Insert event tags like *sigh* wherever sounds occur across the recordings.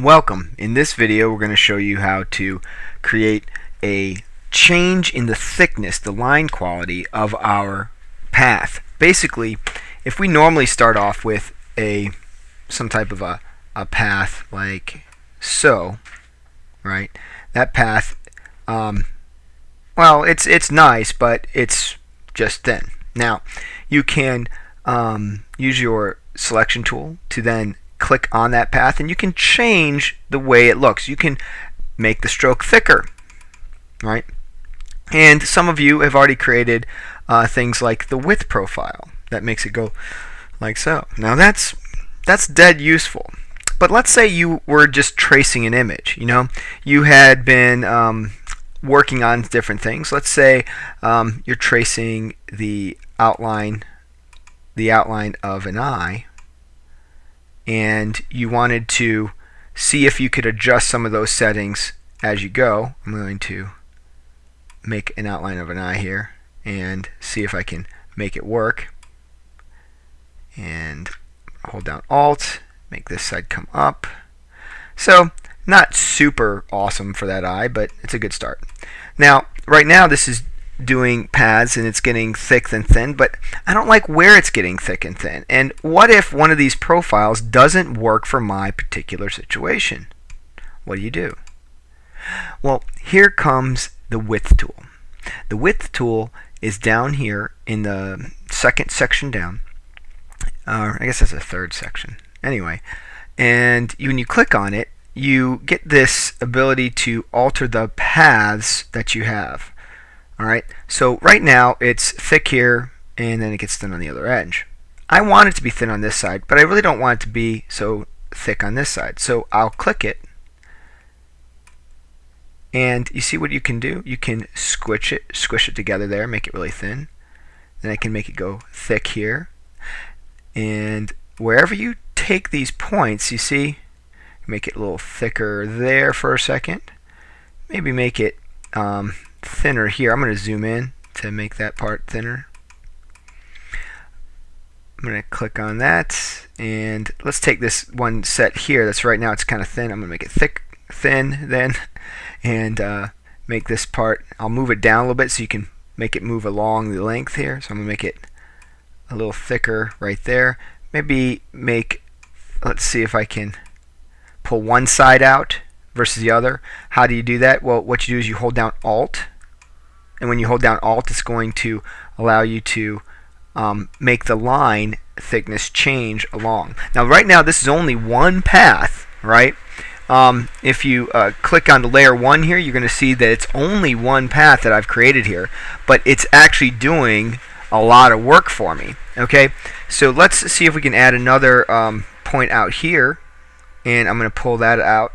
Welcome. In this video we're going to show you how to create a change in the thickness, the line quality of our path. Basically, if we normally start off with a some type of a, a path like so, right? That path, um, well, it's it's nice, but it's just thin. Now, you can um, use your selection tool to then click on that path and you can change the way it looks. You can make the stroke thicker, right? And some of you have already created uh, things like the width profile that makes it go like so. Now that's that's dead useful. But let's say you were just tracing an image. You know, you had been um, working on different things. Let's say um, you're tracing the outline, the outline of an eye, and you wanted to see if you could adjust some of those settings as you go. I'm going to make an outline of an eye here and see if I can make it work. And hold down Alt, make this side come up. So not super awesome for that eye, but it's a good start. Now, right now this is doing paths and it's getting thick and thin, but I don't like where it's getting thick and thin. And what if one of these profiles doesn't work for my particular situation? What do you do? Well, here comes the width tool. The width tool is down here in the second section down. Uh, I guess that's the third section. Anyway, and when you click on it, you get this ability to alter the paths that you have. Alright, so right now it's thick here and then it gets thin on the other edge. I want it to be thin on this side, but I really don't want it to be so thick on this side. So I'll click it and you see what you can do? You can squish it, squish it together there, make it really thin. Then I can make it go thick here. And wherever you take these points, you see, make it a little thicker there for a second. Maybe make it um, thinner here. I'm going to zoom in to make that part thinner. I'm going to click on that and let's take this one set here that's right now it's kind of thin. I'm going to make it thick, thin then *laughs* and uh, make this part, I'll move it down a little bit so you can make it move along the length here. So I'm going to make it a little thicker right there. Maybe make, let's see if I can pull one side out versus the other. How do you do that? Well, what you do is you hold down Alt and when you hold down Alt it's going to allow you to um, make the line thickness change along. Now right now this is only one path, right? Um, if you uh, click on the layer 1 here, you're going to see that it's only one path that I've created here, but it's actually doing a lot of work for me. Okay, so let's see if we can add another um, point out here, and I'm going to pull that out,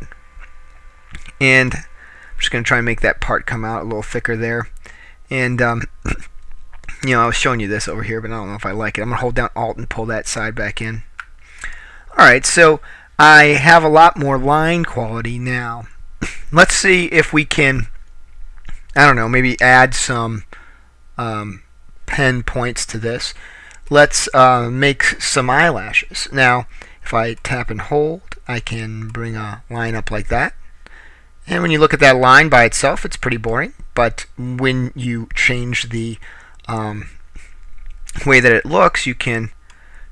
and I'm just going to try and make that part come out a little thicker there. And, um, *clears throat* you know, I was showing you this over here, but I don't know if I like it. I'm to hold down Alt and pull that side back in. Alright, so I have a lot more line quality now. *clears throat* Let's see if we can, I don't know, maybe add some um, pen points to this. Let's uh, make some eyelashes. Now, if I tap and hold, I can bring a line up like that. And when you look at that line by itself, it's pretty boring. But when you change the um, way that it looks, you can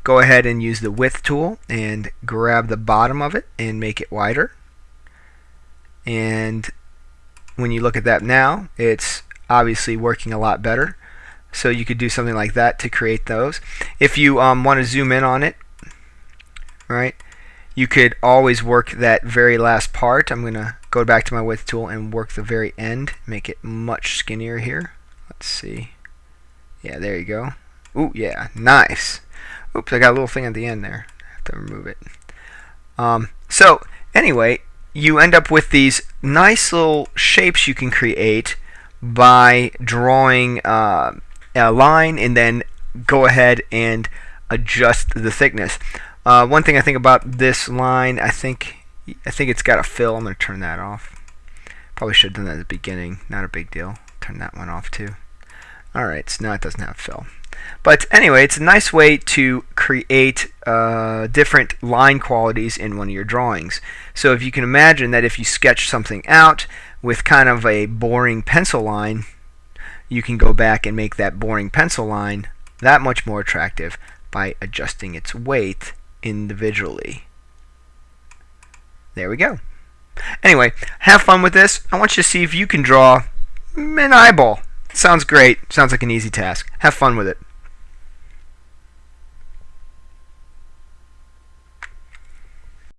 go ahead and use the width tool and grab the bottom of it and make it wider. And when you look at that now, it's obviously working a lot better. So you could do something like that to create those. If you um, want to zoom in on it, right, you could always work that very last part. I'm going to go back to my width tool and work the very end, make it much skinnier here. Let's see. Yeah, there you go. Ooh, yeah, nice. Oops, I got a little thing at the end there. I have to remove it. Um, so, anyway, you end up with these nice little shapes you can create by drawing uh, a line and then go ahead and adjust the thickness. Uh, one thing I think about this line, I think I think it's got a fill. I'm going to turn that off. Probably should have done that at the beginning. Not a big deal. Turn that one off too. Alright, so now it doesn't have fill. But anyway, it's a nice way to create uh, different line qualities in one of your drawings. So if you can imagine that if you sketch something out with kind of a boring pencil line, you can go back and make that boring pencil line that much more attractive by adjusting its weight individually. There we go. Anyway, have fun with this. I want you to see if you can draw an eyeball. Sounds great. Sounds like an easy task. Have fun with it.